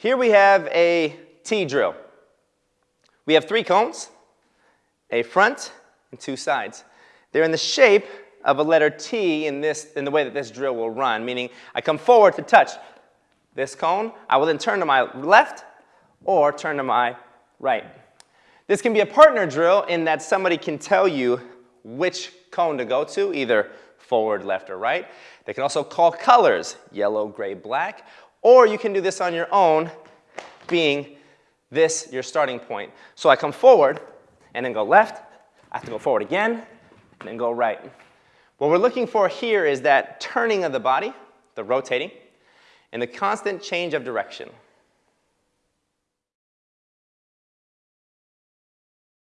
Here we have a T drill. We have three cones, a front and two sides. They're in the shape of a letter T in, this, in the way that this drill will run, meaning I come forward to touch this cone. I will then turn to my left or turn to my right. This can be a partner drill in that somebody can tell you which cone to go to, either forward, left, or right. They can also call colors, yellow, gray, black, or you can do this on your own, being this your starting point. So I come forward and then go left. I have to go forward again and then go right. What we're looking for here is that turning of the body, the rotating, and the constant change of direction.